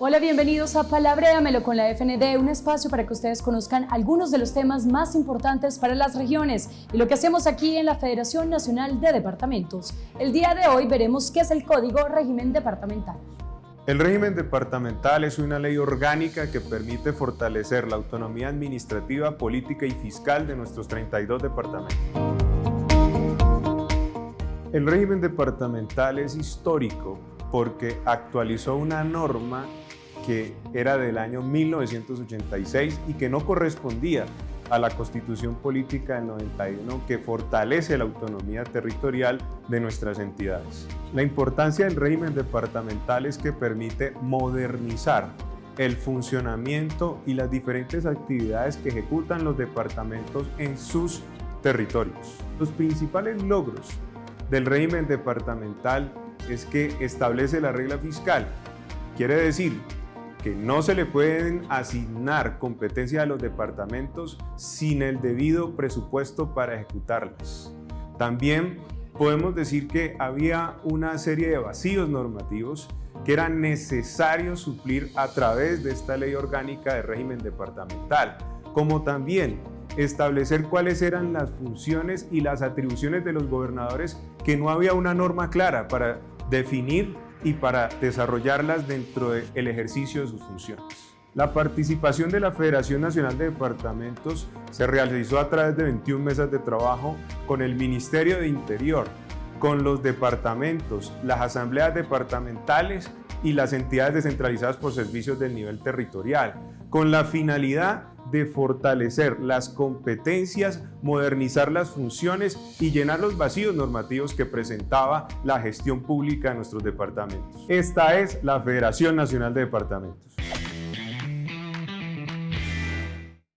Hola, bienvenidos a Palabréamelo con la FND, un espacio para que ustedes conozcan algunos de los temas más importantes para las regiones y lo que hacemos aquí en la Federación Nacional de Departamentos. El día de hoy veremos qué es el Código Régimen Departamental. El régimen departamental es una ley orgánica que permite fortalecer la autonomía administrativa, política y fiscal de nuestros 32 departamentos. El régimen departamental es histórico porque actualizó una norma que era del año 1986 y que no correspondía a la Constitución Política del 91 que fortalece la autonomía territorial de nuestras entidades. La importancia del régimen departamental es que permite modernizar el funcionamiento y las diferentes actividades que ejecutan los departamentos en sus territorios. Los principales logros del régimen departamental es que establece la regla fiscal. Quiere decir que no se le pueden asignar competencias a los departamentos sin el debido presupuesto para ejecutarlas. También podemos decir que había una serie de vacíos normativos que eran necesarios suplir a través de esta ley orgánica de régimen departamental, como también establecer cuáles eran las funciones y las atribuciones de los gobernadores que no había una norma clara para definir y para desarrollarlas dentro del ejercicio de sus funciones. La participación de la Federación Nacional de Departamentos se realizó a través de 21 mesas de trabajo con el Ministerio de Interior, con los departamentos, las asambleas departamentales y las entidades descentralizadas por servicios del nivel territorial, con la finalidad de fortalecer las competencias, modernizar las funciones y llenar los vacíos normativos que presentaba la gestión pública de nuestros departamentos. Esta es la Federación Nacional de Departamentos.